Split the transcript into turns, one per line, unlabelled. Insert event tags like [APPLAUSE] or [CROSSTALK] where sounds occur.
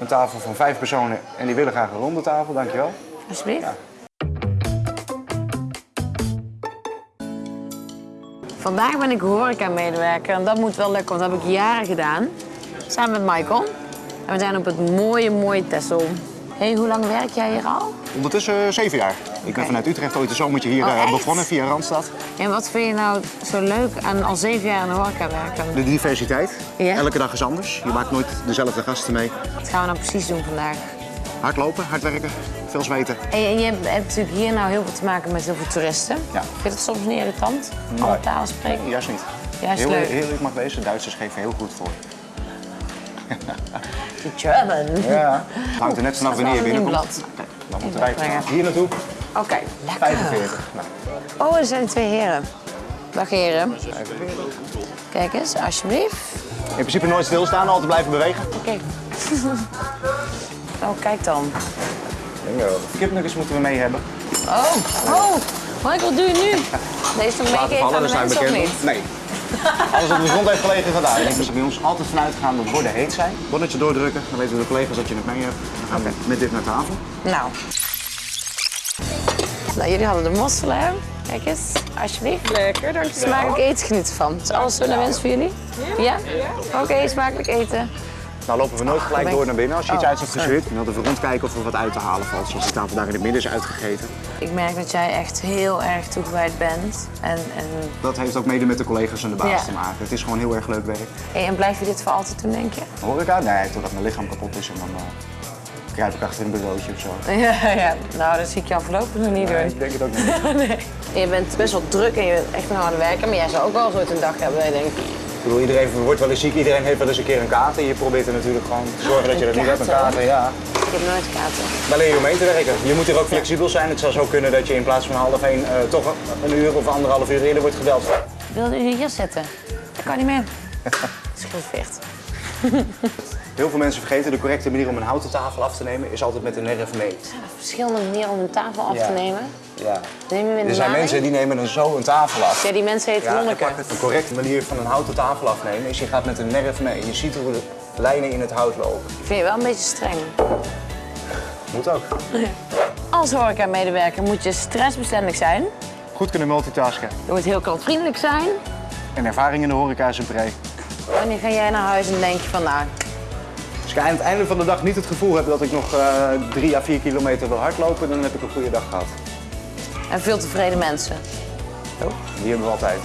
Een tafel van vijf personen en die willen graag een ronde tafel, dankjewel.
Alsjeblieft.
Ja.
Vandaag ben ik horeca-medewerker en dat moet wel lukken, want dat heb ik jaren gedaan. Samen met Michael. En we zijn op het mooie, mooie Texel. Hey, hoe lang werk jij hier al?
Ondertussen eh, zeven jaar. Ik ben vanuit Utrecht ooit een zomertje hier
Oh,
eh, begonnen via Randstad.
En wat vind je nou zo leuk aan al zeven jaar in de horeca werken?
De diversiteit. Elke dag is anders. Je maakt nooit dezelfde gasten mee.
Wat gaan we nou precies doen vandaag?
Hard lopen, hard werken, veel zweten.
En je, en je hebt, hebt natuurlijk hier nou heel veel te maken met heel veel toeristen.
Ja.
Vind je dat soms niet irritant? Alle talen spreken?
Juist niet.
Juist
heel,
leuk.
heel leuk mag wezen. Duitsers geven heel goed voor. [LAUGHS]
German.
Ja. Het hangt er net vanaf wanneer je
een
binnenkomt. Dan moeten wij hier naartoe.
Oké, lekker.
45. Nou,
Oh, er zijn twee heren. Dag heren. Kijk eens, alsjeblieft.
in principe nooit stilstaan, altijd blijven bewegen.
Oké. [LAUGHS] oh, kijk dan.
Kipnuggets moeten we mee hebben.
Oh, oh. Michael, doe je nu? [LAUGHS] Deze nog
Laten
meegeven aan de mensen of
bekend.
niet?
Nee. Alles wat op de grond heeft gelegen gaat uit. Dus bij ons altijd vanuit gaan dat borden heet zijn. Bonnetje doordrukken, dan weten de collega's dat je het mee hebt. Dan gaan we met dit naar tafel.
Nou. Nou, jullie hadden de mosselen, hè? Kijk eens, alsjeblieft.
Lekker, dankjewel.
Smakelijk eten genieten van. Is alles zo naar wens voor jullie? Ja? Oké, smakelijk eten.
Nou lopen we nooit gelijk door naar binnen. Als je iets
Oh,
uit hebt gezeurd, dan wilden we rondkijken of er wat uit te halen valt. Zoals die tafel daar in het midden is uitgegeten.
Ik merk dat jij echt heel erg toegewijd bent. En, en,
Dat heeft ook mede met de collega's en de baas
Ja.
te maken. Het is gewoon heel erg leuk werk.
Hey, en blijf je dit voor altijd doen, denk je?
Horeca? Nee, totdat mijn lichaam kapot is en dan uh, kruip ik achter een bureautje of zo. [LAUGHS]
Ja, ja. Nou, dat zie ik jou voorlopig nog niet
Nee,
doen.
ik denk het ook niet. [LAUGHS]
Je bent best wel druk en je bent echt een harde werker, maar jij zou ook wel zo'n dag hebben dat je denkt...
Ik bedoel, iedereen wordt wel eens ziek, iedereen heeft wel eens een keer een kater. Je probeert er natuurlijk gewoon te zorgen dat je dat niet hebt, een
kater?
kater. Ja.
Ik heb nooit kaarten.
Daar leer je om mee te werken. Je moet hier ook flexibel zijn. Het zou zo kunnen dat je in plaats van half één eh, toch een uur of anderhalf uur eerder wordt gebeld.
Wilde u hier zitten? Dat kan niet meer. [LAUGHS] Schildvecht.
Heel veel mensen vergeten de correcte manier om een houten tafel af te nemen is altijd met een nerf mee.
Zijn er verschillende manieren om een tafel af
Ja.
te nemen?
Ja.
Neem je
Er zijn
maling?
mensen die nemen dan zo een tafel af.
Ja, die mensen heten
Ja,
Lonneke.
De correcte manier van een houten tafel afnemen is je gaat met een nerf mee. Je ziet hoe de lijnen in het hout lopen.
Ik vind je wel een beetje streng.
Moet ook. [LAUGHS]
Als horeca-medewerker moet je stressbestendig zijn.
Goed kunnen multitasken.
Je moet heel klantvriendelijk zijn.
En ervaring in de horeca is een pre.
Wanneer ga jij naar huis en denk je van nou,
Als ik aan het einde van de dag niet het gevoel heb dat ik nog eh, drie à vier kilometer wil hardlopen, dan heb ik een goede dag gehad.
en veel tevreden mensen.
Die hebben we altijd.